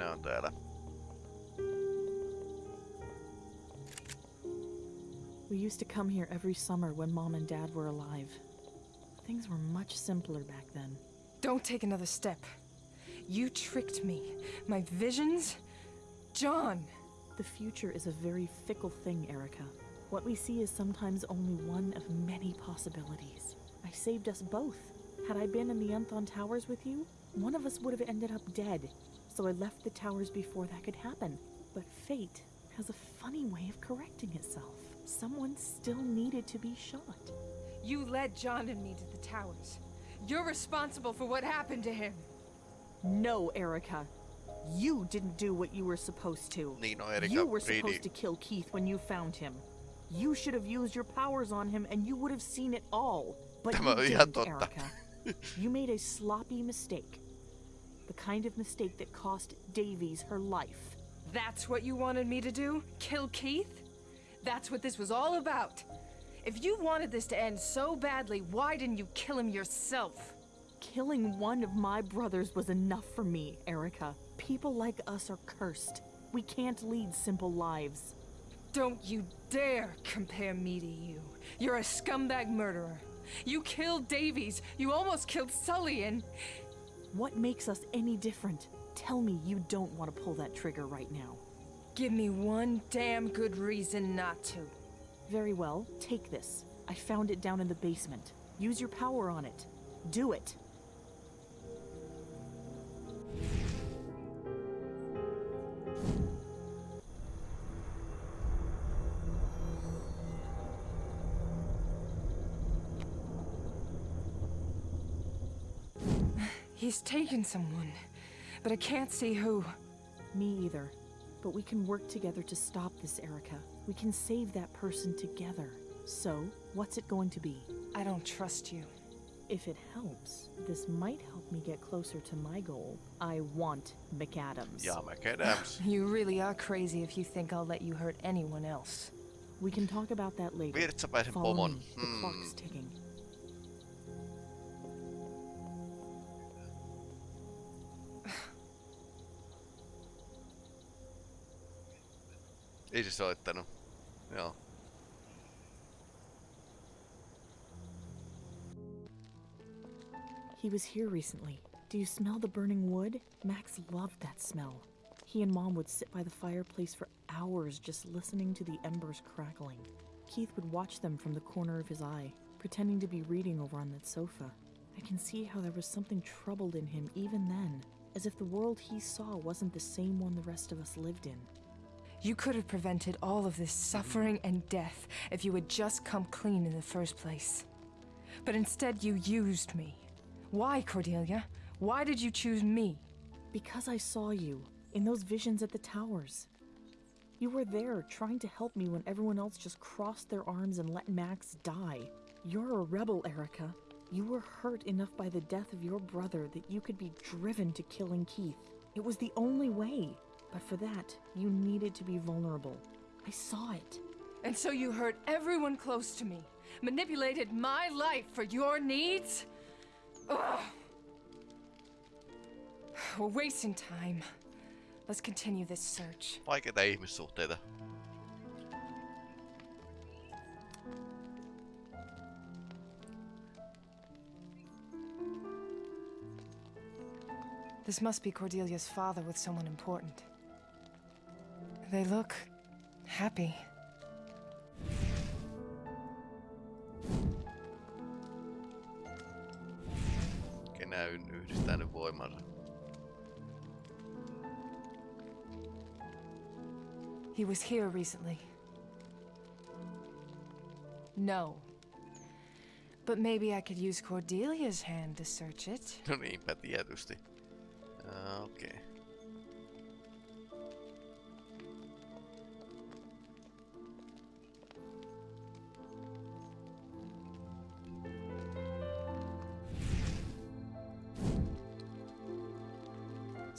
Mehän ne on täällä. We used to come here every summer when mom and dad were alive. Things were much simpler back then. Don't take another step. You tricked me. My visions? John! The future is a very fickle thing, Erica. What we see is sometimes only one of many possibilities. I saved us both. Had I been in the Unthon Towers with you, one of us would have ended up dead. So I left the towers before that could happen. But fate has a funny way of correcting itself. Someone still needed to be shot. You led John and me to the towers. You're responsible for what happened to him. No, Erica. You didn't do what you were supposed to. Niin no Erika You were Reedi. supposed to kill Keith when you found him. You should have used your powers on him and you would have seen it all. But you didn't. Erica. You made a sloppy mistake. The kind of mistake that cost Davies her life. That's what you wanted me to do? Kill Keith? That's what this was all about. If you wanted this to end so badly, why didn't you kill him yourself? Killing one of my brothers was enough for me, Erica. People like us are cursed. We can't lead simple lives. Don't you dare compare me to you. You're a scumbag murderer. You killed Davies. You almost killed Sully and... What makes us any different? Tell me you don't want to pull that trigger right now. Give me one damn good reason not to. Very well, take this. I found it down in the basement. Use your power on it. Do it. He's taken someone, but I can't see who. Me either. But we can work together to stop this, Erica. We can save that person together. So, what's it going to be? I don't trust you. If it helps, this might help me get closer to my goal. I want McAdams. Yeah, McAdams. You really are crazy if you think I'll let you hurt anyone else. We can talk about that later. Virtsapäisen Follow pomon. me. The Hmm. clock's ticking. Ei se soittanut. Joo. He was here recently. Do you smell the burning wood? Max loved that smell. He and Mom would sit by the fireplace for hours just listening to the embers crackling. Keith would watch them from the corner of his eye, pretending to be reading over on that sofa. I can see how there was something troubled in him even then, as if the world he saw wasn't the same one the rest of us lived in. You could have prevented all of this suffering and death if you had just come clean in the first place. But instead, you used me. Why, Cordelia? Why did you choose me? Because I saw you in those visions at the towers. You were there trying to help me when everyone else just crossed their arms and let Max die. You're a rebel, Erica. You were hurt enough by the death of your brother that you could be driven to killing Keith. It was the only way. But for that, you needed to be vulnerable. I saw it. And so you hurt everyone close to me, manipulated my life for your needs? Ugh. We're wasting time. Let's continue this search. Vaikeita ihmissuhteita. This must be Cordelia's father with someone important. They look happy. Kenäyn yhdistää nyt voimansa. He was here recently. No. But maybe I could use Cordelia's hand to search it. No niinpä tietysti. Okei. Okay.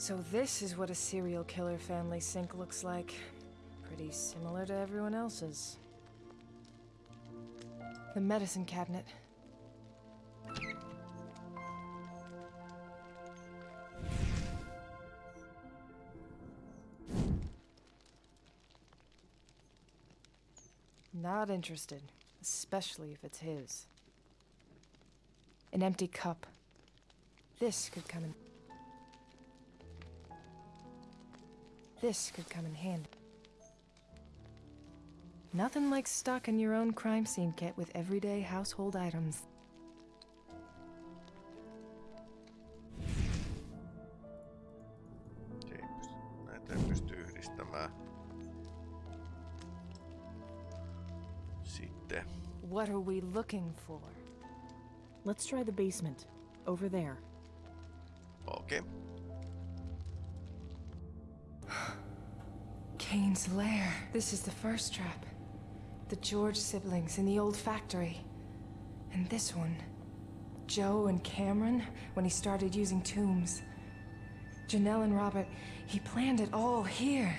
So this is what a serial killer family sink looks like. Pretty similar to everyone else's. The medicine cabinet. Not interested, especially if it's his. An empty cup. This could come in... This could come in handy. Nothing like stocking your own crime scene kit with everyday household items. Se ei pysty, näitä ei pysty yhdistämään. Sitten. What are we looking for? Let's try the basement. Over there. Okay. Cain's lair. This is the first trap. The George siblings in the old factory. And this one. Joe and Cameron, when he started using tombs. Janelle and Robert, he planned it all here.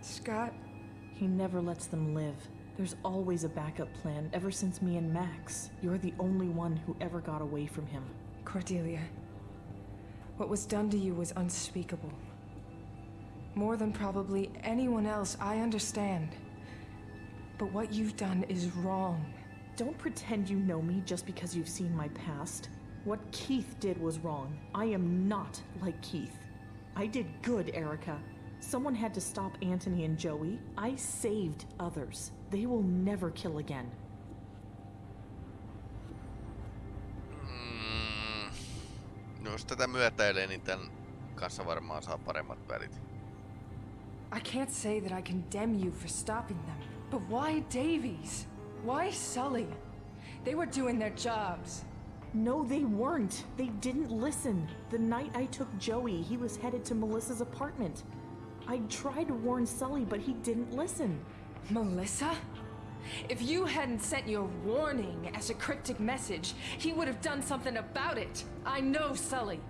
Scott, He never lets them live. There's always a backup plan ever since me and Max. You're the only one who ever got away from him. Cordelia. What was done to you was unspeakable. More than probably anyone else, I understand. But what you've done is wrong. Don't pretend you know me just because you've seen my past. What Keith did was wrong. I am not like Keith. I did good, Erica. Someone had to stop Anthony and Joey. I saved others. They will never kill again. Mm. No jos tätä myötäilee, niin tän kanssa varmaan saa paremmat välit. I can't say that I condemn you for stopping them. But why Davies? Why Sully? They were doing their jobs. No, they weren't. They didn't listen. The night I took Joey, he was headed to Melissa's apartment. I tried to warn Sully, but he didn't listen. Melissa? If you hadn't sent your warning as a cryptic message, he would have done something about it. I know Sully.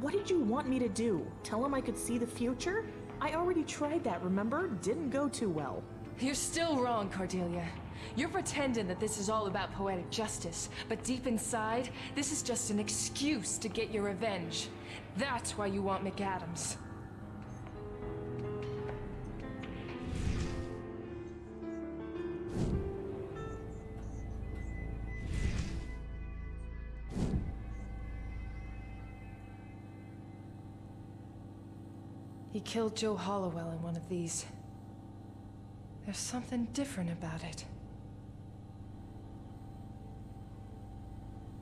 What did you want me to do? Tell him I could see the future? I already tried that, remember? Didn't go too well. You're still wrong, Cordelia. You're pretending that this is all about poetic justice, but deep inside, this is just an excuse to get your revenge. That's why you want McAdams. He killed Joe Hollowell in one of these. There's something different about it.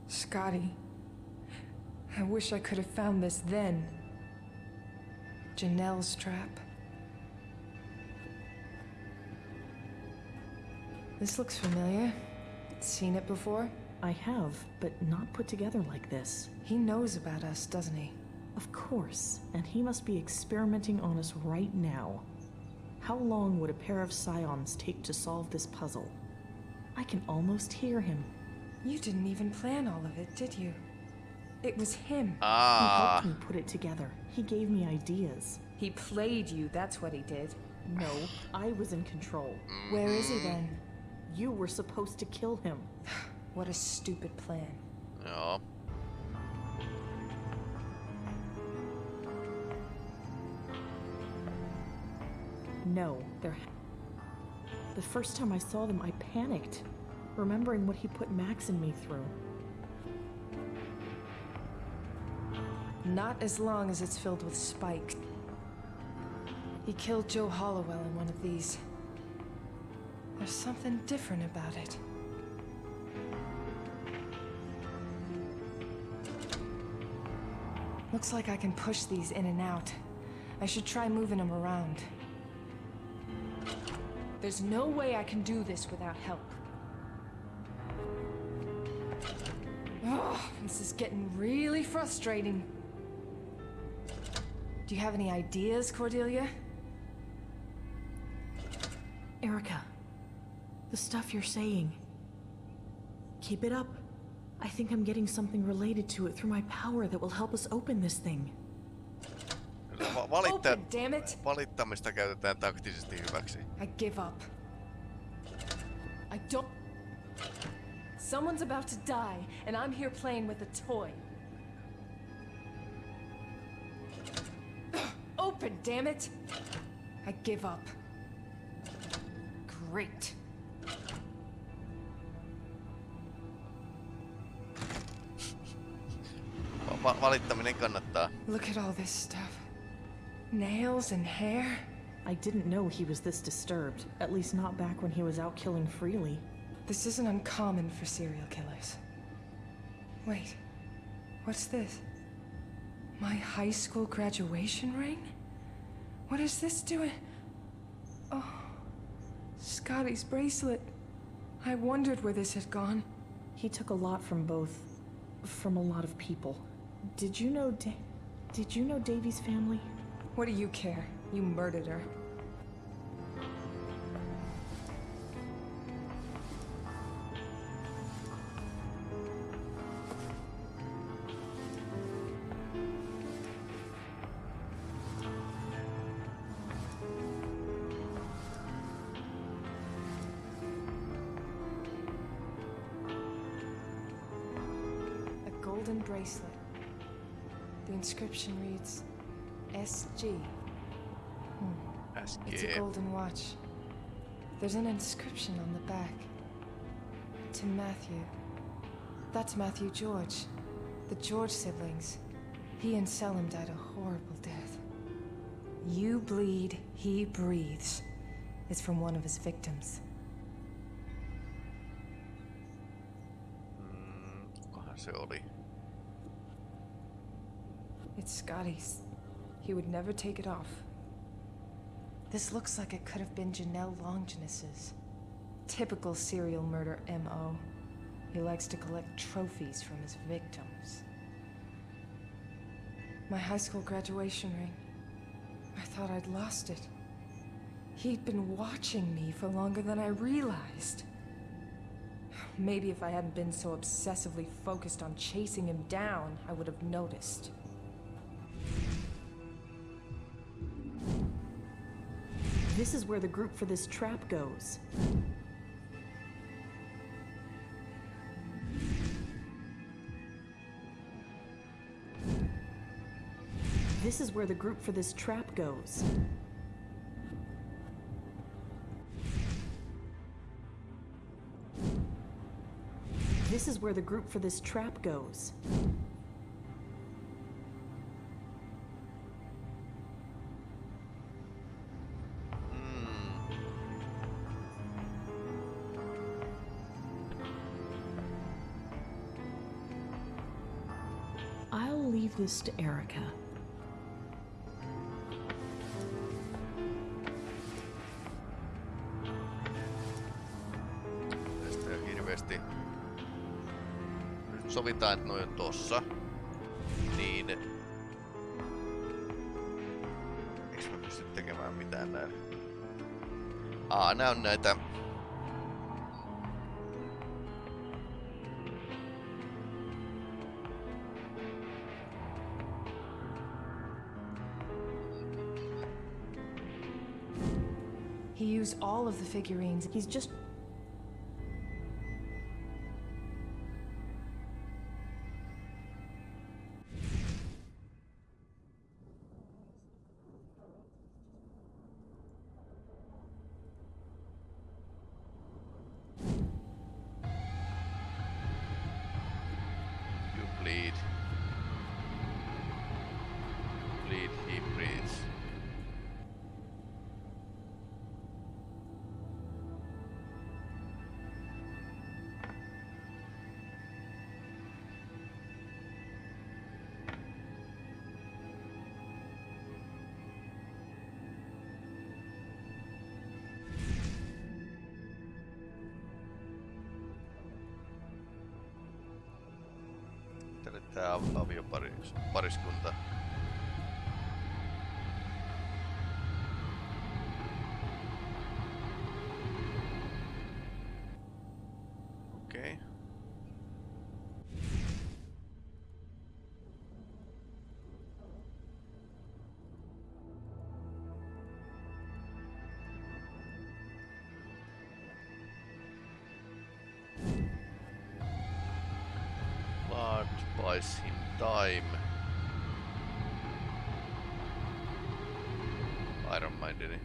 Scotty. I wish I could have found this then. Janelle's trap. This looks familiar. Seen it before? I have, but not put together like this. He knows about us, doesn't he? Of course, and he must be experimenting on us right now. How long would a pair of scions take to solve this puzzle? I can almost hear him. You didn't even plan all of it, did you? It was him. Ah. He helped me put it together. He gave me ideas. He played you, that's what he did. No, I was in control. Where is he then? You were supposed to kill him. What a stupid plan. joo. No, they're. The first time I saw them, I panicked, remembering what he put Max and me through. Not as long as it's filled with spikes. He killed Joe Hollowell in one of these. There's something different about it. Looks like I can push these in and out. I should try moving them around. There's no way I can do this without help. Ugh, this is getting really frustrating. Do you have any ideas, Cordelia? Erica, the stuff you're saying. Keep it up. I think I'm getting something related to it through my power that will help us open this thing. Va- valittaa, Open, valittamista käytetään taktisesti hyväksi. I give up. I don't. Someone's about to die, and I'm here playing with a toy. Open, damn it! I give up. Great. Va- valittaminen kannattaa. Look at all this stuff. Nails and hair. I didn't know he was this disturbed, at least not back when he was out killing freely. This isn't uncommon for serial killers. Wait, what's this? My high school graduation ring? What is this doing? Oh, Scotty's bracelet. I wondered where this had gone. He took a lot from both. from a lot of people. Did you know da- Did you know Davy's family? What do you care? You murdered her. A golden bracelet. The inscription reads SG. It's a golden watch. There's an inscription on the back. To Matthew. That's Matthew George. The George siblings. He and Selim died a horrible death. You bleed, he breathes. Is from one of his victims. Mm, se oli? It's Scotty's. He would never take it off. This looks like it could have been Janelle Longinus's. Typical serial murder MO. He likes to collect trophies from his victims. My high school graduation ring. I thought I'd lost it. He'd been watching me for longer than I realized. Maybe if I hadn't been so obsessively focused on chasing him down, I would have noticed. This is where the group for this trap goes. This is where the group for this trap goes. This is where the group for this trap goes. Leave this to Erica. Tästä hirveesti. Nyt sovitaan, että noin on tossa. Niin. Eiks mä pysty tekemään mitään näillä? Aa, nää on näitä... used all of the figurines. He's just time. I don't mind any.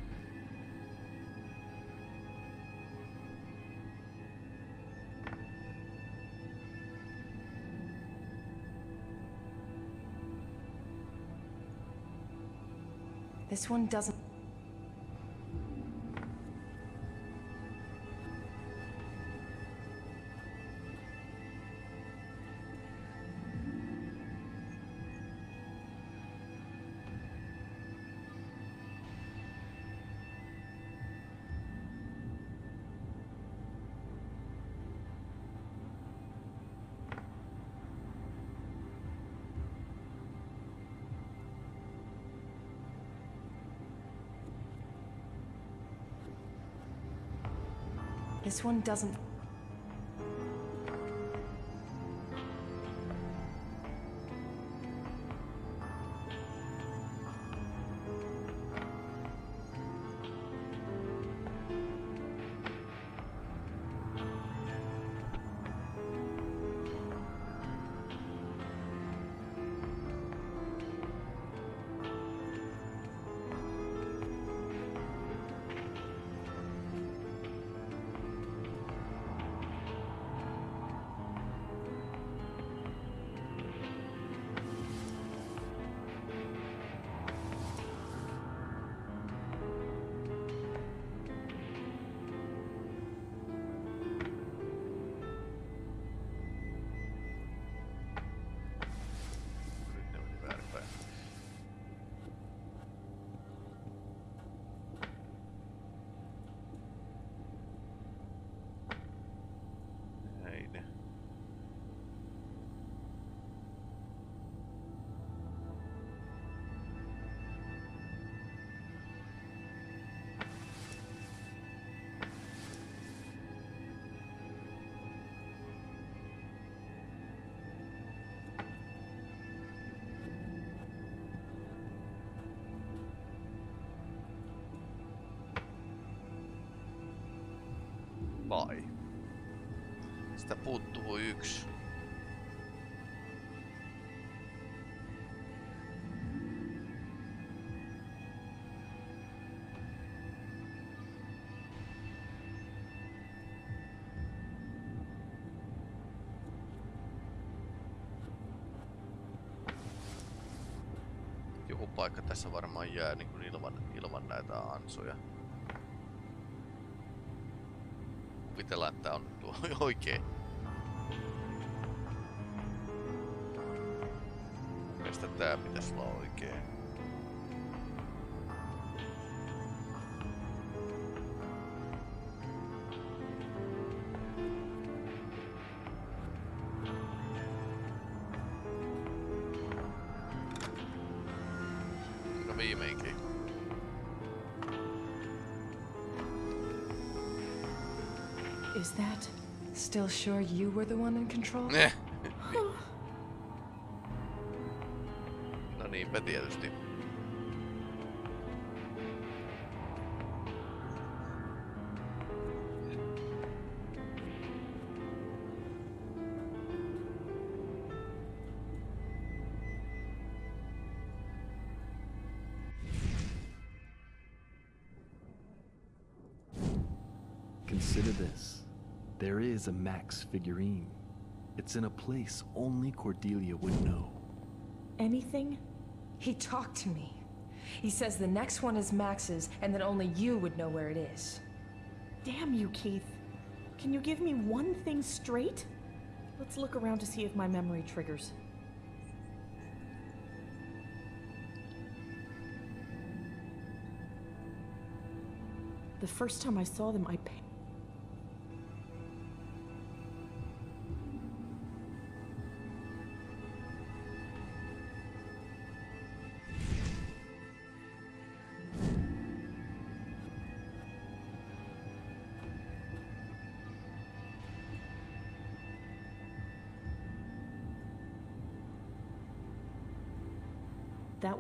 This one doesn't... This one doesn't. Sitä puuttuu yksi. Joku paikka tässä varmaan jää niin kuin ilman, ilman näitä ansoja. Kuvitellaan, että on tuo oikein. Tää pitäisi olla oikein. No viimeinkin. Is that. Still sure you were the one in control? Ne. Is a Max figurine. It's in a place only Cordelia would know. Anything? He talked to me. He says the next one is Max's, and that only you would know where it is. Damn you, Keith. Can you give me one thing straight? Let's look around to see if my memory triggers. The first time I saw them, I.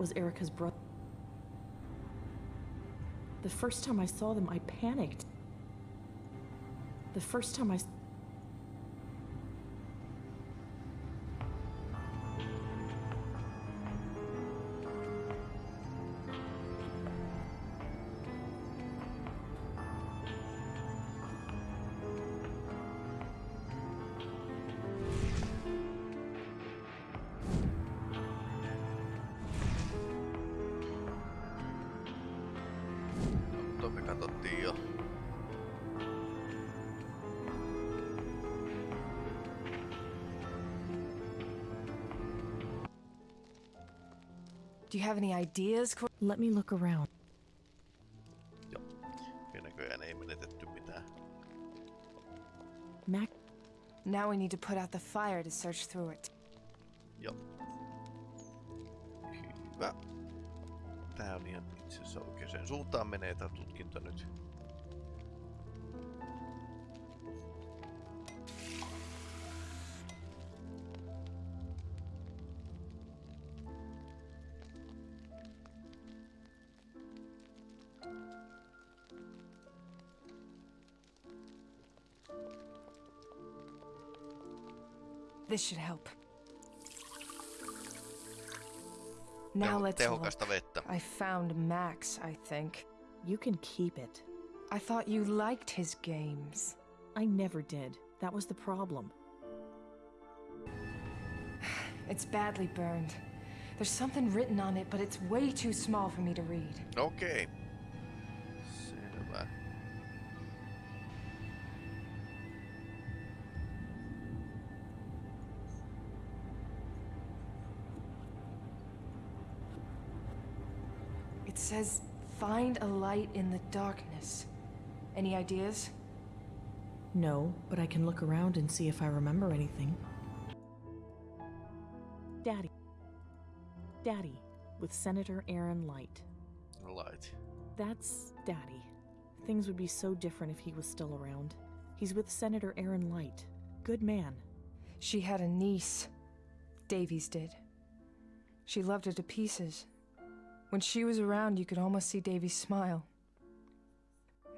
was Erica's brother. The first time I saw them, I panicked. The first time I. have any ideas, Let me look around. Joo. Ja näköjään ei menetetty mitään. Mac, Now we need to put out the fire to search through it. Joo. Hyvä. Tää on ihan itse asiassa oikeaan suuntaan menee tää tutkinta nyt. This should help. Now let's look. vettä. I found Max, I think. you can keep it. I thought you liked his games. I never did. That was the problem. It's badly burned. There's something written on it, but it's way too small for me to read. Okei. Says, find a light in the darkness. Any ideas? No, but I can look around and see if I remember anything. Daddy. Daddy, with Senator Aaron Light. Light. That's Daddy. Things would be so different if he was still around. He's with Senator Aaron Light. Good man. She had a niece. Davies did. She loved her to pieces. When she was around, you could almost see Davies smile.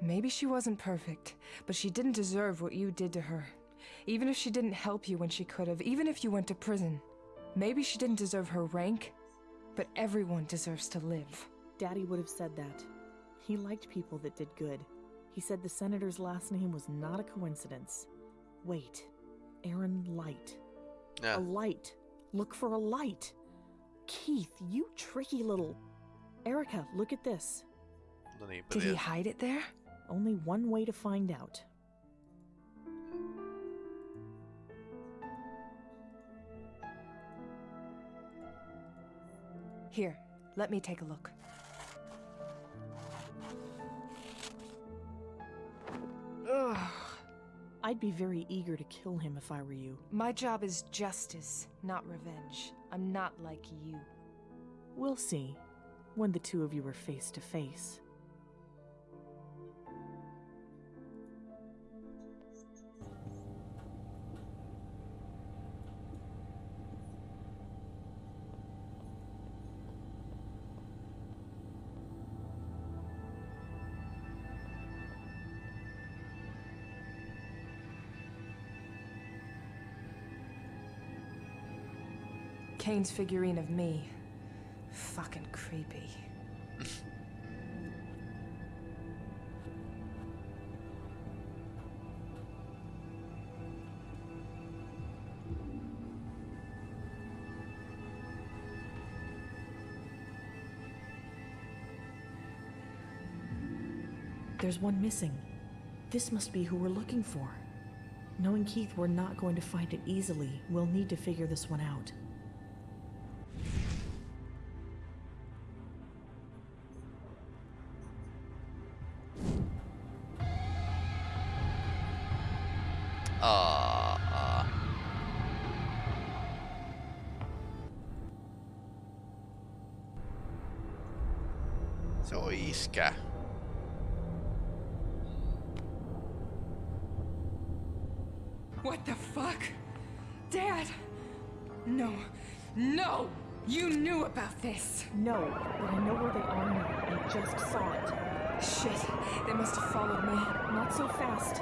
Maybe she wasn't perfect, but she didn't deserve what you did to her. Even if she didn't help you when she could have, even if you went to prison. Maybe she didn't deserve her rank, but everyone deserves to live. Daddy would have said that. He liked people that did good. He said the senator's last name was not a coincidence. Wait, Aaron Light. Ja. A light. Look for a light. Keith, you tricky little. Erica, look at this. Did he hide it there? Only one way to find out. Here, let me take a look. Ugh. I'd be very eager to kill him if I were you. My job is justice, not revenge. I'm not like you. We'll see when the two of you were face to face. Cain's figurine of me. Fucking creepy. There's one missing. This must be who we're looking for. Knowing Keith, we're not going to find it easily. We'll need to figure this one out. On iskä. What the fuck? Dad! No. No! You knew about this! No, but I know where they are now. I just saw it. Shit, they must have followed me. Not so fast.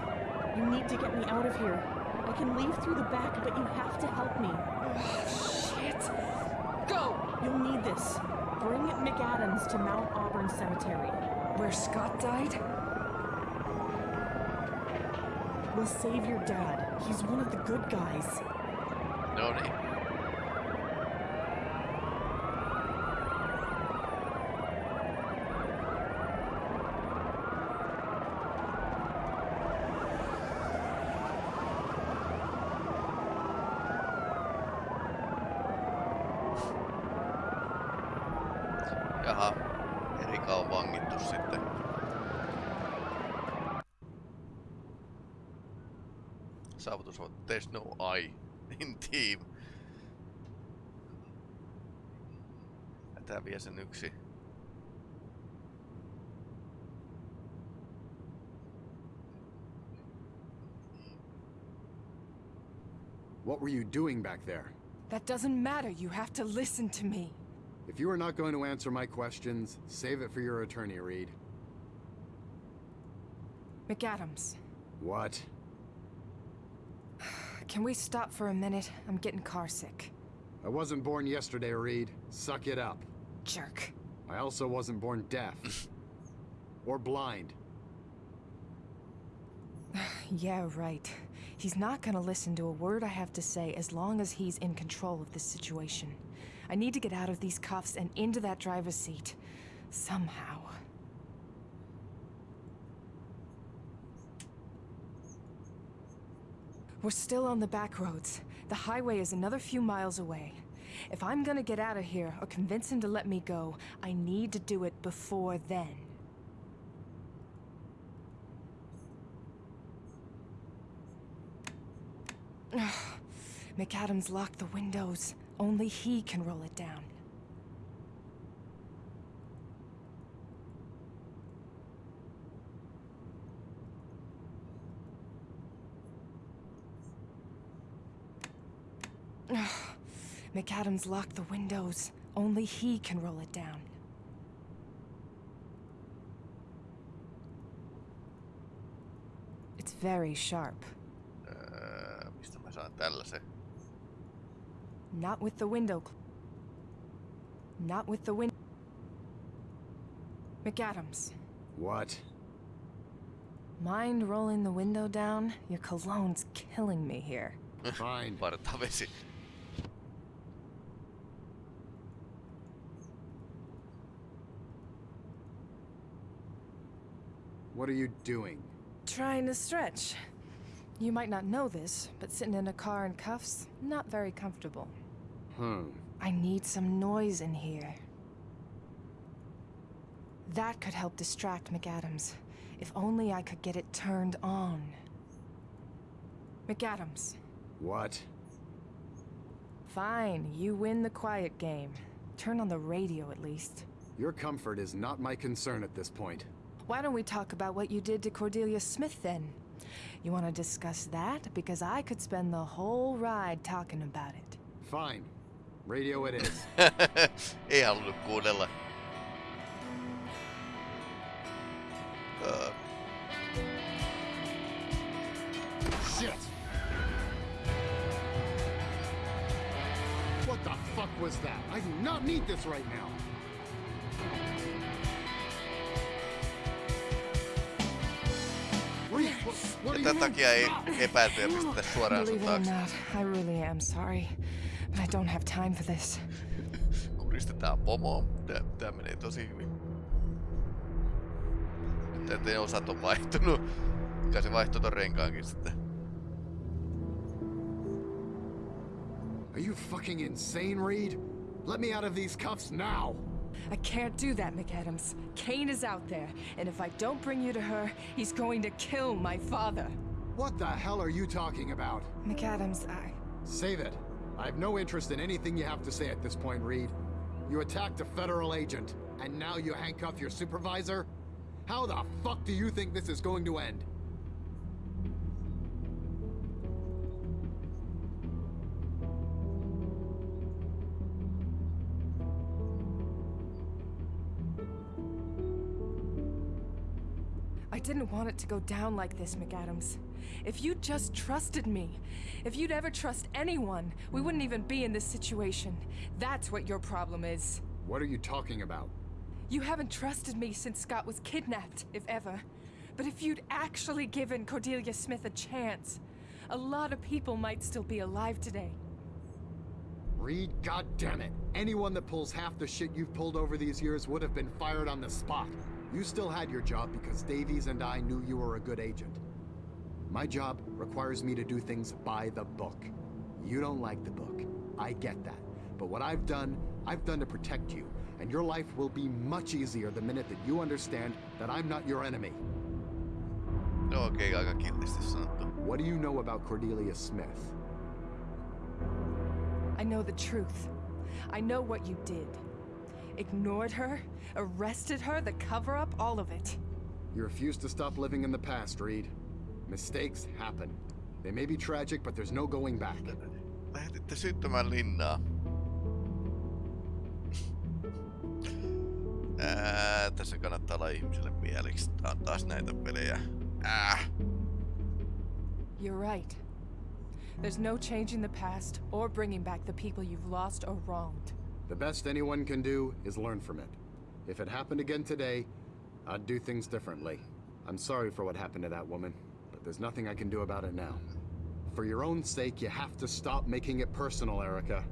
You need to get me out of here. I can leave through the back, but you have to help me. Oh, Shit! Go! You'll need this. McAdams to Mount Auburn Cemetery. Where Scott died? We'll save your dad. He's one of the good guys. No niin. Jaha, Erika on vangittu sitten. Saavutus on There's no I in team. Ja tää vie sen yksi. What were you doing back there? That doesn't matter. You have to listen to me. If you are not going to answer my questions, save it for your attorney, Reed. McAdams, What? can we stop for a minute? I'm getting carsick. I wasn't born yesterday, Reed. Suck it up. Jerk. I also wasn't born deaf. or blind. Yeah, right. He's not gonna listen to a word I have to say as long as he's in control of this situation. I need to get out of these cuffs and into that driver's seat. Somehow. We're still on the back roads. The highway is another few miles away. If I'm gonna get out of here or convince him to let me go, I need to do it before then. McAdams locked the windows. Only he can roll it down. McAdams locked the windows. Only he can roll it down. It's very sharp. Öö, saan tällaisen? Not with the window. Not with the window. McAdams, What? mind rolling the window down? Your cologne's killing me here. Fine. Partavesi. What are you doing? Trying to stretch. You might not know this, but sitting in a car in cuffs, not very comfortable. Hmm. I need some noise in here. That could help distract McAdams. If only I could get it turned on. McAdams, What? fine, you win the quiet game. Turn on the radio at least. Your comfort is not my concern at this point. Why don't we talk about what you did to Cordelia Smith then? You want to discuss that? Because I could spend the whole ride talking about it. Fine. Radio it is. Ei halunnut kuunnella. Öö, Shit! What the fuck was that? I do not need this right now. Ja tämän takia ei epäiltyjä pistetä suoraan sun Believe it or taakse. not, I really am sorry. But I don't have time for this. Kuristetaan pomoa. Tää, tää menee tosi hyvin. Nyt ettei osat on vaihtunut. Kai se vaihtoi ton renkaankin sitten. Are you fucking insane, Reed? Let me out of these cuffs now! I can't do that, McAdams. Cain is out there, and if I don't bring you to her, he's going to kill my father. What the hell are you talking about? McAdams, I. Save it. I have no interest in anything you have to say at this point, Reed. You attacked a federal agent, and now you handcuff your supervisor? How the fuck do you think this is going to end? Didn't want it to go down like this, McAdams. If you'd just trusted me, if you'd ever trust anyone, we wouldn't even be in this situation. That's what your problem is. What are you talking about? You haven't trusted me since Scott was kidnapped, if ever. But if you'd actually given Cordelia Smith a chance, a lot of people might still be alive today. Reed, goddammit. Anyone that pulls half the shit you've pulled over these years would have been fired on the spot. You still had your job because Davies and I knew you were a good agent. My job requires me to do things by the book. You don't like the book. I get that. But what I've done, I've done to protect you. and your life will be much easier the minute that you understand that I'm not your enemy. No okei, okay, aika kiltisti sanottu. What do you know about Cordelia Smith? I know the truth. I know what you did. Ignored her, arrested her, the cover up, all of it. You refuse to stop living in the past, Reed. Mistakes happen. They may be tragic, but there's no going back. Lähetitte syttymään linnaa. Ää, ah, tässä kannattaa olla ihmiselle mieliksi. Tää on taas näitä pelejä. Äh. You're right. There's no changing the past or bringing back the people you've lost or wronged. The best anyone can do is learn from it. If it happened again today, I'd do things differently. I'm sorry for what happened to that woman, but there's nothing I can do about it now. For your own sake, you have to stop making it personal, Erica.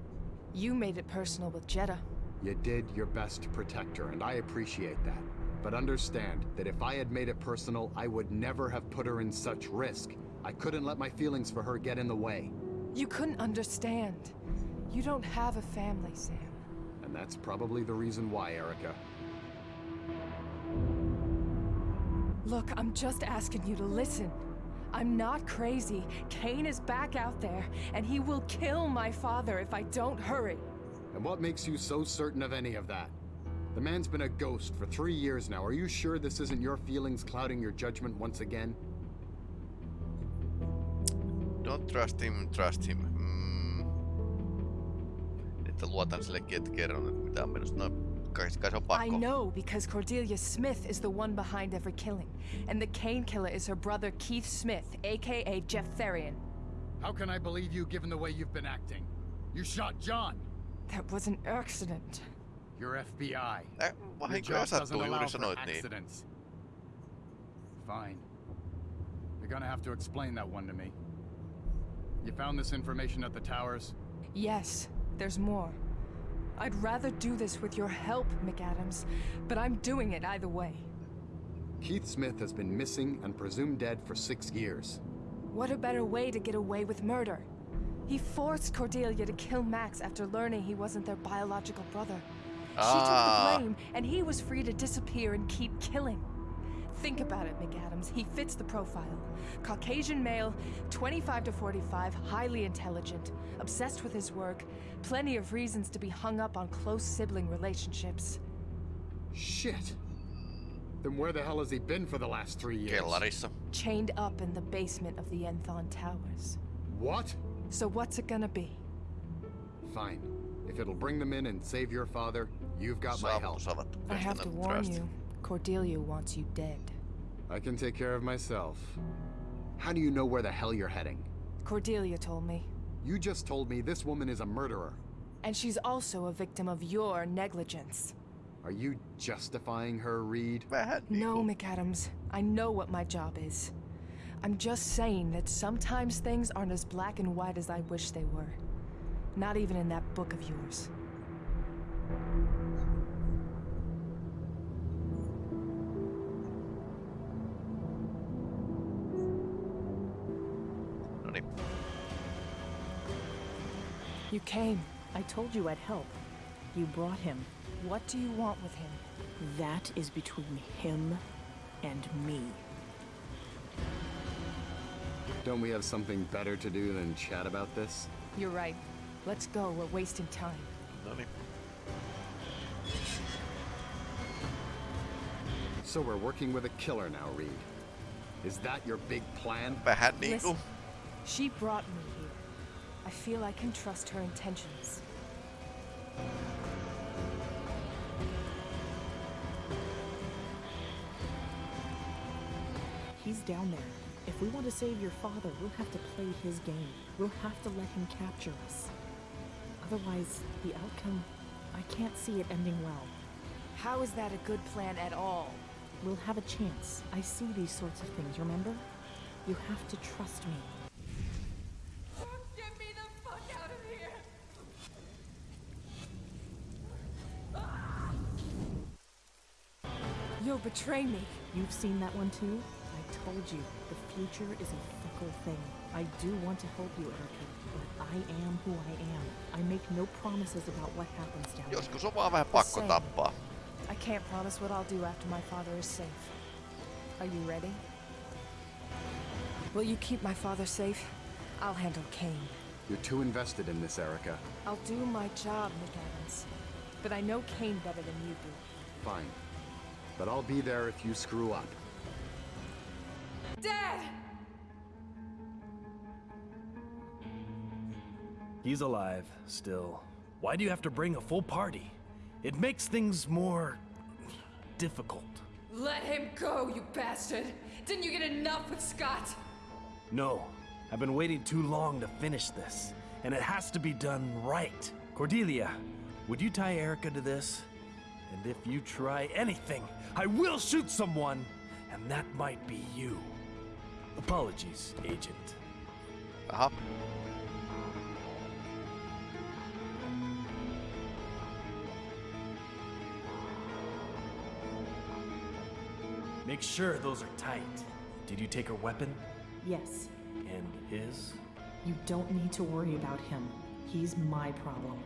You made it personal with Jeddah. You did your best to protect her, and I appreciate that. But understand that if I had made it personal, I would never have put her in such risk. I couldn't let my feelings for her get in the way. You couldn't understand. You don't have a family, Sam. And that's probably the reason why, Erica. Look, I'm just asking you to listen. I'm not crazy. Cain is back out there, and he will kill my father if I don't hurry. And what makes you so certain of any of that? The man's been a ghost for three years now. Are you sure this isn't your feelings clouding your judgment once again? Don't trust him, trust him. Että luotan sillekin, että kerron, että mitä on menossa. No, kai, kai se on I know because Cordelia Smith is the one behind every killing, and the Cain killer is her brother Keith Smith, aka Jeff Therian. How can I believe you given the way you've been acting? You shot John. That was an accident. You're FBI. Your vahinkoja job doesn't sattuu, allow juuri for sanoit niin. accidents. Fine. You're gonna have to explain that one to me. You found this information at the towers? Yes, there's more. I'd rather do this with your help, McAdams, but I'm doing it either way. Keith Smith has been missing and presumed dead for six years. What a better way to get away with murder? He forced Cordelia to kill Max after learning he wasn't their biological brother. She took Ah. the blame, and he was free to disappear and keep killing. Think about it, McAdams. He fits the profile. Caucasian male, 25 to 45, highly intelligent, obsessed with his work, plenty of reasons to be hung up on close sibling relationships. Shit! Then where the hell has he been for the last three years? Kellarissa. Chained up in the basement of the Enthon Towers. What? So what's it gonna be? Fine. If it'll bring them in and save your father, you've got my help. Saavutus. I have to President warn Trust. you, Cordelia wants you dead. I can take care of myself. How do you know where the hell you're heading? Cordelia told me. You just told me this woman is a murderer. And she's also a victim of your negligence. Are you justifying her, Reed? No. McAdams. I know what my job is. I'm just saying that sometimes things aren't as black and white as I wish they were. Not even in that book of yours. You came. I told you I'd help. You brought him. What do you want with him? That is between him and me. Don't we have something better to do than chat about this? You're right. Let's go. We're wasting time. Noniin. So we're working with a killer now, Reed. Is that your big plan? Vähän niinku. Listen, she brought me here. I feel I can trust her intentions. He's down there. If we want to save your father, we'll have to play his game. We'll have to let him capture us. Otherwise, the outcome, I can't see it ending well. How is that a good plan at all? We'll have a chance. I see these sorts of things, remember? You have to trust me the fuck out of here! You'll betray me. You've seen that one too? I told you, the future is a fickle thing. I do want to help you, Erica, but I am who I am. I make no promises about what happens down there. Joskus on vaan vähän pakko Same. tappaa. I can't promise what I'll do after my father is safe. Are you ready? Will you keep my father safe? I'll handle Cain. You're too invested in this, Erica. I'll do my job, Nick Evans. But I know Cain better than you do. Fine. But I'll be there if you screw up. Dad! He's alive, still. Why do you have to bring a full party? It makes things more... difficult. Let him go, you bastard! Didn't you get enough with Scott? No, I've been waiting too long to finish this, and it has to be done right. Cordelia, would you tie Erica to this? And if you try anything, I will shoot someone, and that might be you. Apologies, Agent. Aha. Make sure those are tight. Did you take her weapon? Yes, And his? you don't need to worry about him. He's my problem.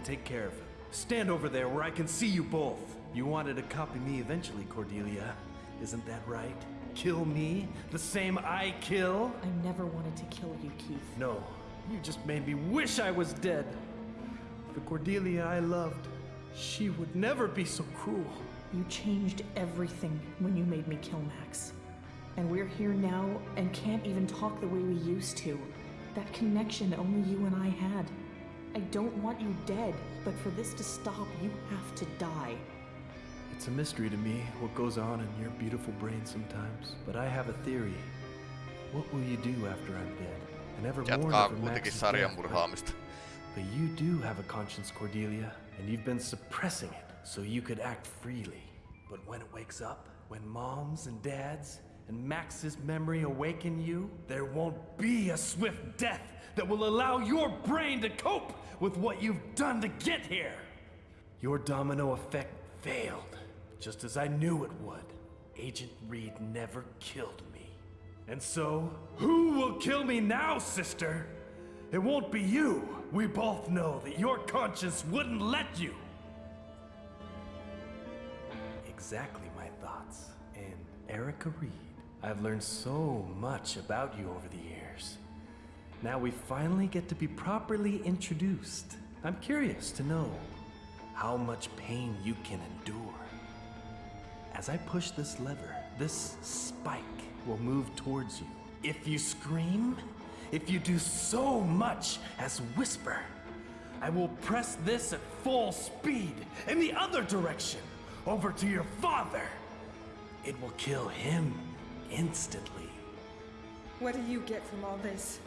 Then take care of him. Stand over there where I can see you both. You wanted to copy me eventually, Cordelia. Isn't that right? Kill me? The same I kill? I never wanted to kill you, Keith. No, you just made me wish I was dead. The Cordelia I loved, she would never be so cruel. You changed everything when you made me kill Max. And we're here now and can't even talk the way we used to. That connection only you and I had. I don't want you dead, but for this to stop, you have to die. It's a mystery to me what goes on in your beautiful brain sometimes. But I have a theory. What will you do after I'm dead? I never mourn Jatkaa over kuitenkin Max's death, but- sarjamurhaamista. But you do have a conscience, Cordelia, and you've been suppressing it so you could act freely. But when it wakes up, when moms and dads and Max's memory awaken you, there won't be a swift death that will allow your brain to cope with what you've done to get here. Your domino effect failed, just as I knew it would. Agent Reed never killed me. And so, who will kill me now, sister? It won't be you. We both know that your conscience wouldn't let you. Exactly my thoughts. And Erica Reed, I've learned so much about you over the years. Now we finally get to be properly introduced. I'm curious to know how much pain you can endure. As I push this lever, this spike will move towards you. If you scream, if you do so much as whisper, I will press this at full speed in the other direction, over to your father. It will kill him instantly. What do you get from all this?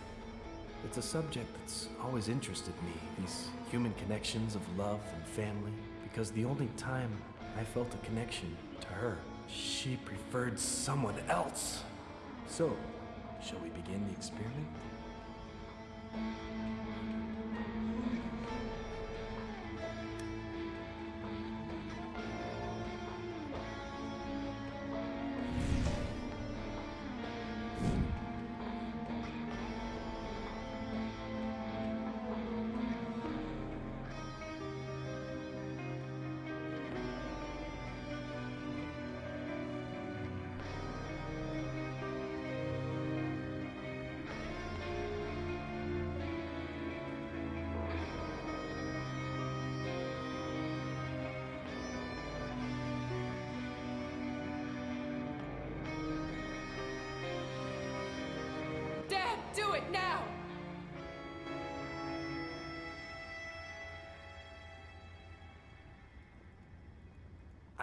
It's a subject that's always interested me, these human connections of love and family, because the only time I felt a connection to her, she preferred someone else. So, shall we begin the experiment?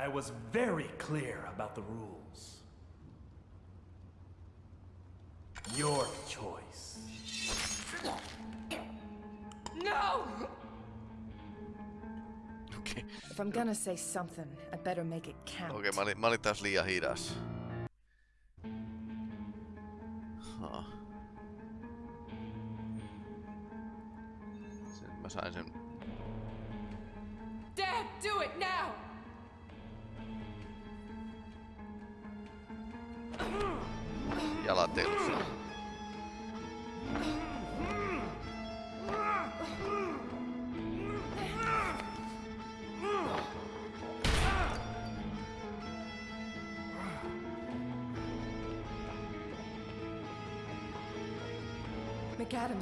I was very clear about the rules. Your choice. No! Okei, If I'm gonna say something, I better make it count. okay, mä, olin, mä olin taas liian hidas.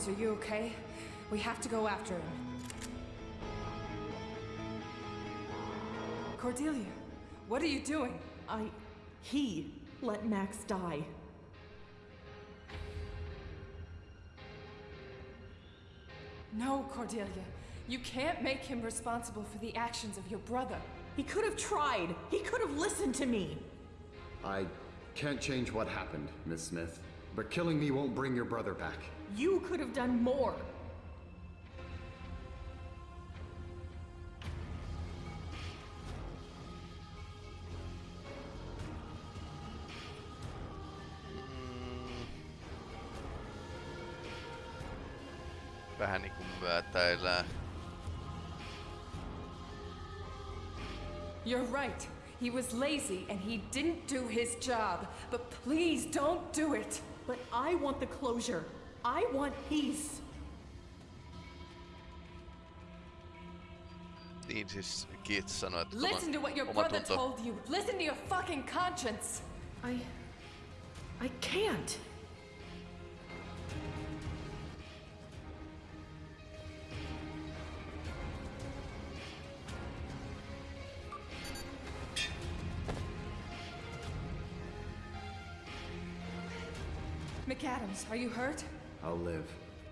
Are you okay? We have to go after him. Cordelia, what are you doing? I. He let Max die. No, Cordelia. You can't make him responsible for the actions of your brother. He could have tried. He could have listened to me. I can't change what happened, Miss Smith. But killing me won't bring your brother back. You could have done more. Vähän niinku myötäillään. You're right. He was lazy and he didn't do his job. But please don't do it. But I want the closure. I want peace. Niin siis Keith sanoi, että Listen to what your brother tunto. told you. Listen to your fucking conscience. I. I can't. McAdams, are you hurt? I'll live.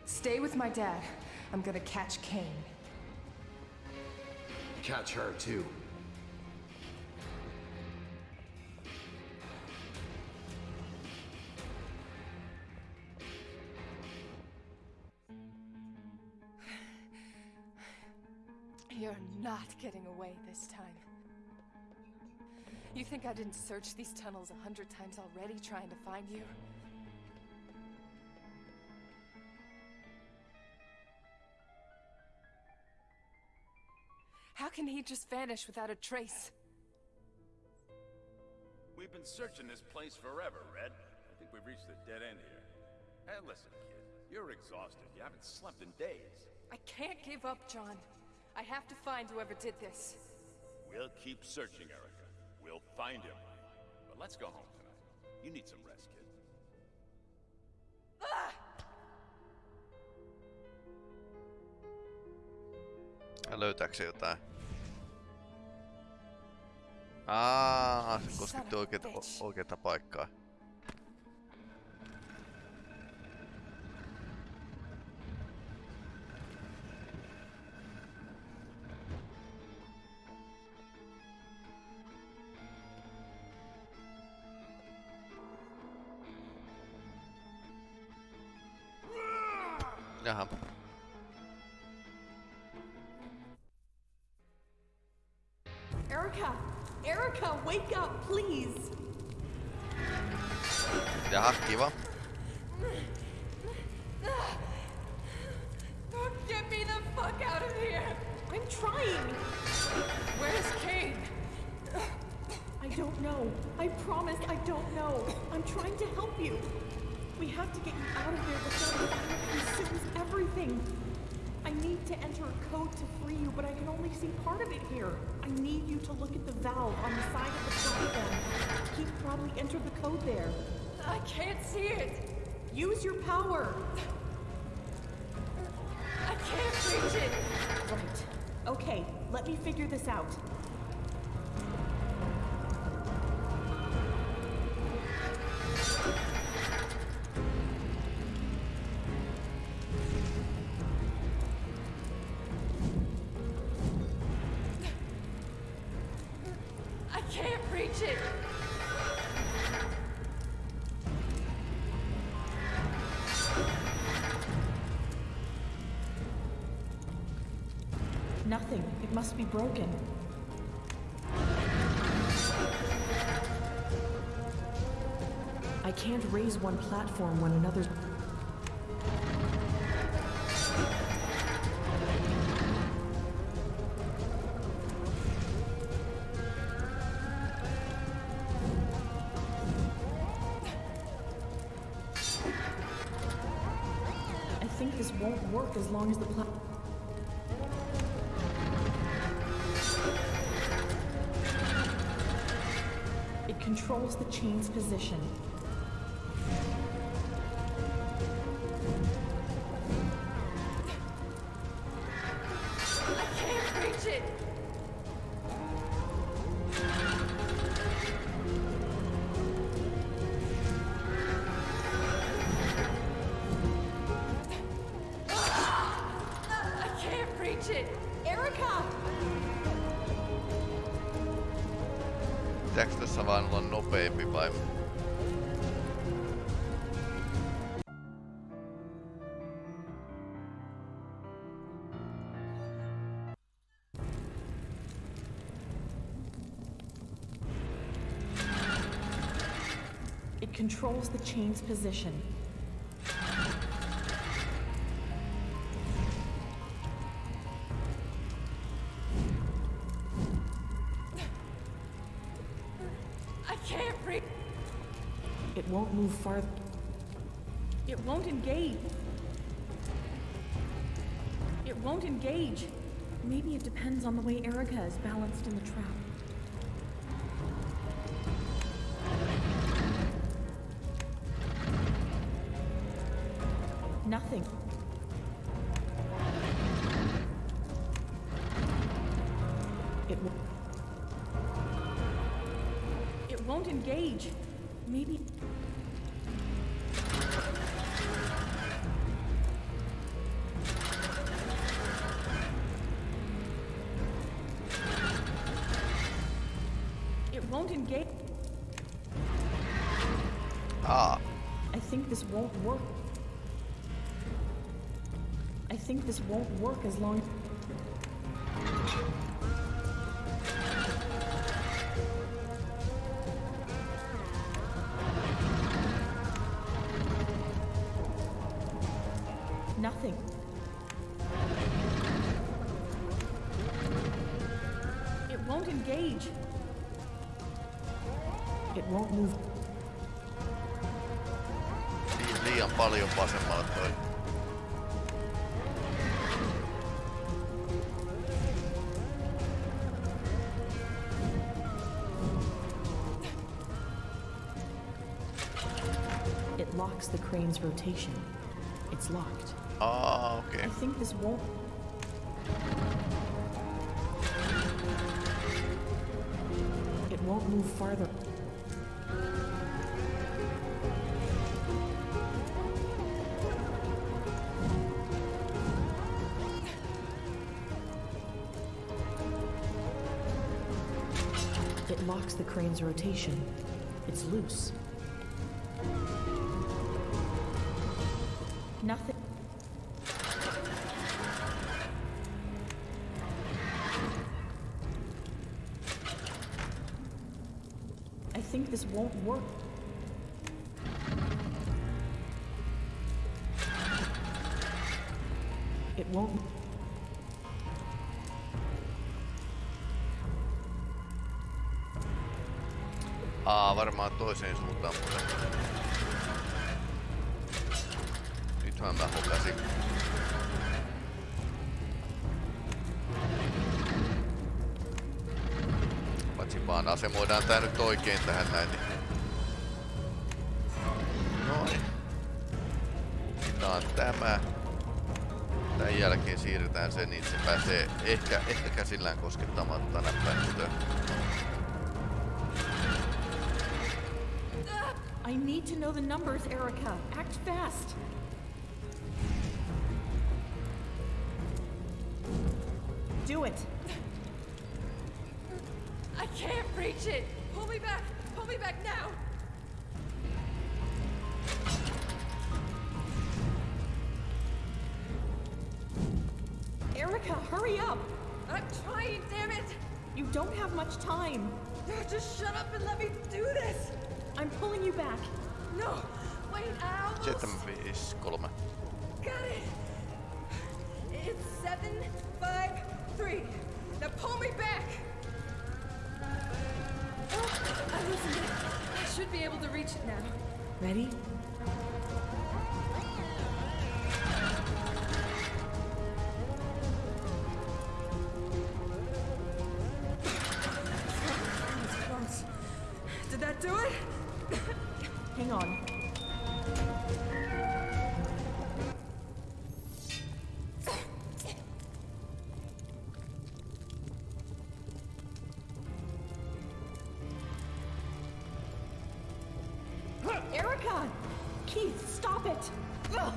Stay with my dad. I'm gonna catch Cain. Catch her, too. You're not getting away this time. You think I didn't search these tunnels a hundred times already trying to find you? Can he just vanish without a trace? We've been searching this place forever, Red. I think we've reached a dead end here. Hey, listen, kid. You're exhausted. You haven't slept in days. I can't give up, John. I have to find whoever did this. We'll keep searching, Erica. We'll find him. But let's go home tonight. You need some rest, kid. Ja löytääkö se jotain? Aa, se kosketti oikeeta paikkaa. Nothing. It must be broken. I can't raise one platform when another's. Vai? It controls the chain's position. Farther. It won't engage. It won't engage. Maybe it depends on the way Erica is balanced in the trap. Nothing. It won't. It won't engage. Maybe. Engage. Aa, ah. I think this won't work. I think this won't work as long. Nothing. Crane's rotation. It's locked. Ah, Aa, okei. I think this won't. It won't move farther. It locks the crane's rotation. It's loose. Won't work. It won't. Aa, varmaan toiseen suuntaan muuten. Nythän mä hokasin. Paitsi vaan asemoidaan tää nyt oikein tähän näin. Niin... On tämä. Tän jälkeen siirretään se, niin se pääsee ehkä, ehkä käsillään koskettamatta näppäimistöön. I need to know the numbers, Erica. Act fast. God! Keith, stop it! Ugh.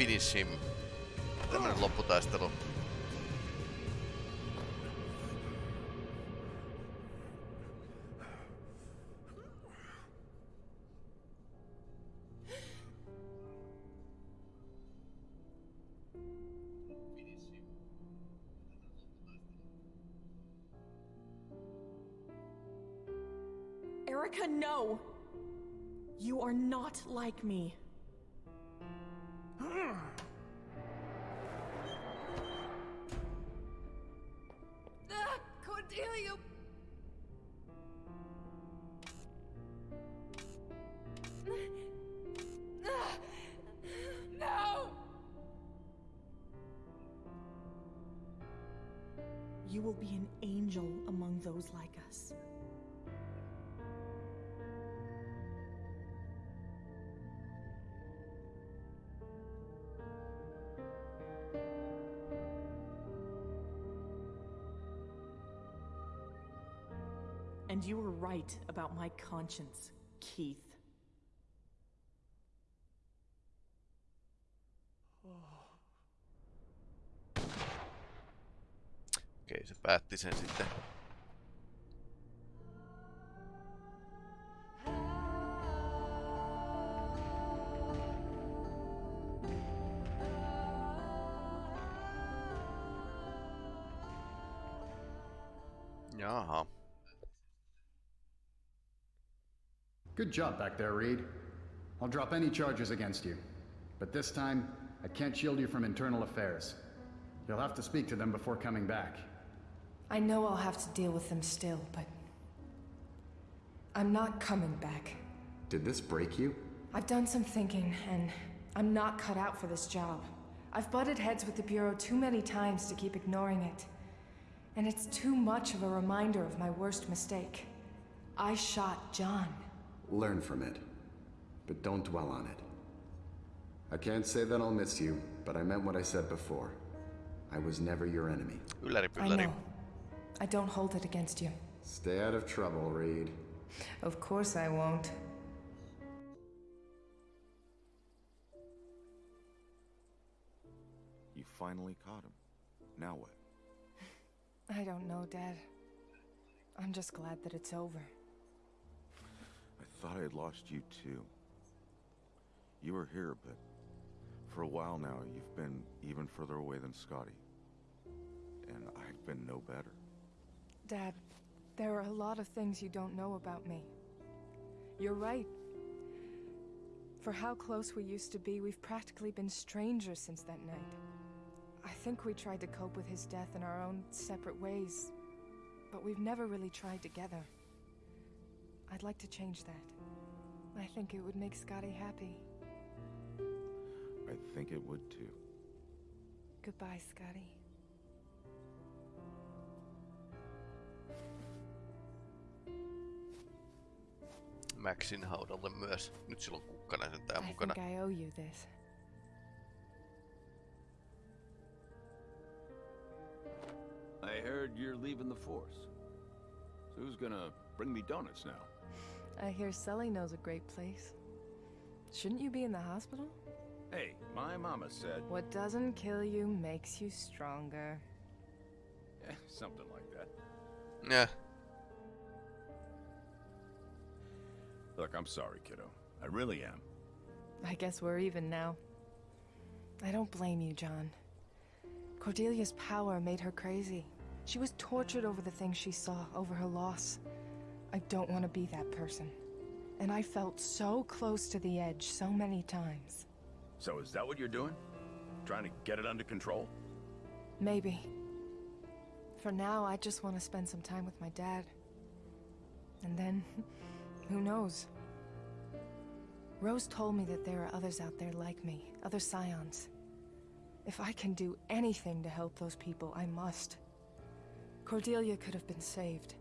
Finish him. Tämmönen lopputaistelu. Erica, no! You are not like me. And you were right about my conscience, Keith. Okei, se päätti sen sitten. Good job back there, Reed. I'll drop any charges against you. But this time, I can't shield you from internal affairs. You'll have to speak to them before coming back. I know I'll have to deal with them still, but. I'm not coming back. Did this break you? I've done some thinking, and I'm not cut out for this job. I've butted heads with the Bureau too many times to keep ignoring it. And it's too much of a reminder of my worst mistake. I shot John. Learn from it. But don't dwell on it. I can't say that I'll miss you, but I meant what I said before. I was never your enemy. Ylläri I know. I don't hold it against you. Stay out of trouble, Reed. Of course I won't. You finally caught him. Now what? I don't know, Dad. I'm just glad that it's over. I thought I had lost you too. You were here, but for a while now, you've been even further away than Scotty. And I've been no better. Dad, there are a lot of things you don't know about me. You're right. For how close we used to be, we've practically been strangers since that night. I think we tried to cope with his death in our own separate ways, but we've never really tried together. I'd like to change that. I think it would make Scotty happy. I think it would too. Goodbye, Scotty. Maxin haudalle myös. Nyt sillä on kukkanen sentään I think I owe you this. I heard you're leaving the Force. So who's gonna bring me donuts now? I hear Sully knows a great place. Shouldn't you be in the hospital? Hey, my mama said... What doesn't kill you makes you stronger. Eh, something like that. Yeah. Look, I'm sorry, kiddo. I really am. I guess we're even now. I don't blame you, John. Cordelia's power made her crazy. She was tortured over the things she saw, over her loss. I don't want to be that person. And I felt so close to the edge so many times. So is that what you're doing? Trying to get it under control? Maybe. For now, I just want to spend some time with my dad. And then, Who knows? Rose told me that there are others out there like me, other scions. If I can do anything to help those people, I must. Cordelia could have been saved.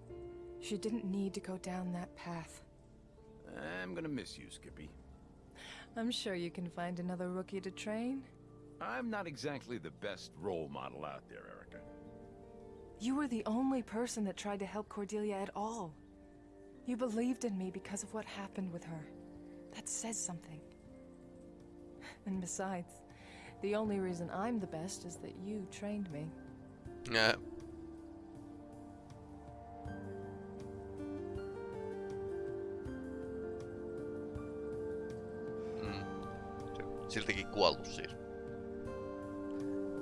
She didn't need to go down that path. I'm gonna miss you, Skippy. I'm sure you can find another rookie to train. I'm not exactly the best role model out there, Erica. You were the only person that tried to help Cordelia at all. You believed in me because of what happened with her. That says something. And besides, the only reason I'm the best is that you trained me. Ää, siltikin kuollut siis.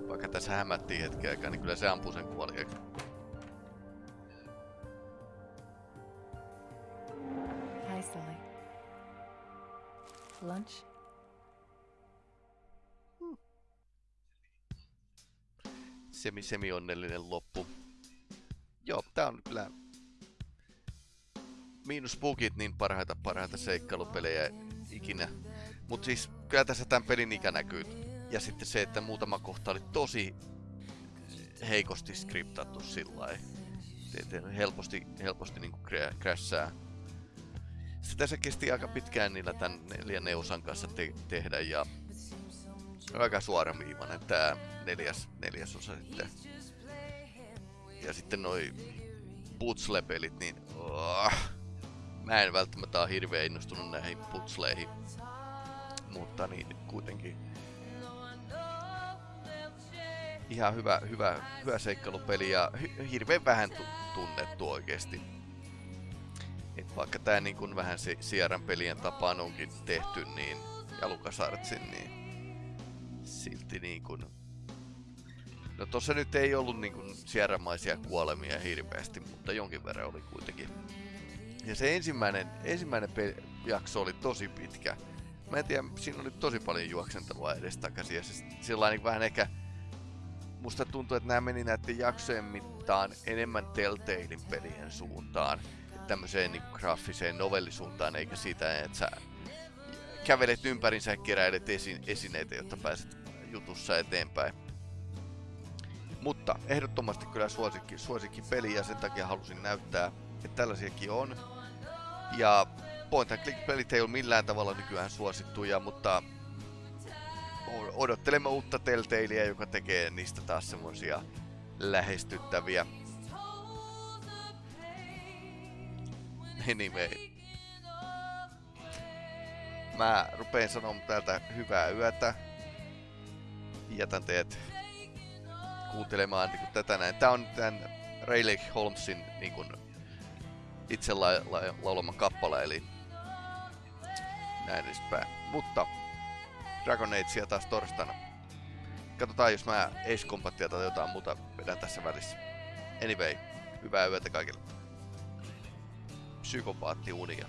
Vaikka tässä hämättiin hetken aikaa, niin kyllä se ampuu sen kuoliaksi. Hi, Sully. Lunch? Semi semi onnellinen loppu. Joo, tää on kyllä miinus bugit niin parhaita parhaita seikkailupelejä ikinä. Mut siis kyllä tässä tämän pelin ikä näkyy. Ja sitten se, että muutama kohta oli tosi heikosti skriptattu sillä Helposti, helposti niinku krässää. Sitä se kesti aika pitkään niillä tän neljännen osan kanssa te- tehdä ja aika suoramiivainen tää neljäs, neljäs osa sitten. Ja sitten noi putsle-pelit, niin oh, mä en välttämättä ole hirveän innostunut näihin putsleihin. Mutta niin kuitenkin ihan hyvä, hyvä, hyvä seikkailupeli ja hirveän vähän tu- tunnettu oikeesti. Et vaikka tää niin kun vähän se Sierran pelien tapaan onkin tehty, niin ja LucasArtsin, niin silti niin kun... No tossa nyt ei ollut niin kun sierramaisia kuolemia hirveästi, mutta jonkin verran oli kuitenkin. Ja se ensimmäinen, ensimmäinen jakso oli tosi pitkä. Mä en tiedä, siinä oli tosi paljon juoksentelua edestakaisin ja se sillä niin vähän ehkä... Musta tuntuu, että nämä meni näiden jaksojen mittaan enemmän Telltalein pelien suuntaan. Tämmöiseen niin graafiseen novellisuuntaan, eikä siitä, että sä kävelet ympärinsä ja keräilet esi- esineitä, jotta pääset jutussa eteenpäin. Mutta ehdottomasti kyllä suosikki, suosikki peli ja sen takia halusin näyttää, että tällaisiakin on. Ja point and click pelit ei ole millään tavalla nykyään suosittuja, mutta odottelemme uutta Telltalea, joka tekee niistä taas semmosia lähestyttäviä. Anyway. Mä rupeen sanomaan täältä hyvää yötä. Jätän teet kuuntelemaan niin tätä näin. Tää on tän Rayleigh Holmesin niin kuin, itse la- la- laulama kappale, eli näin edespäin. Mutta Dragon Agea taas torstaina. Katsotaan, jos mä Ace Combatia tai jotain muuta vedän tässä välissä. Anyway, hyvää yötä kaikille. Psykopaatti unia.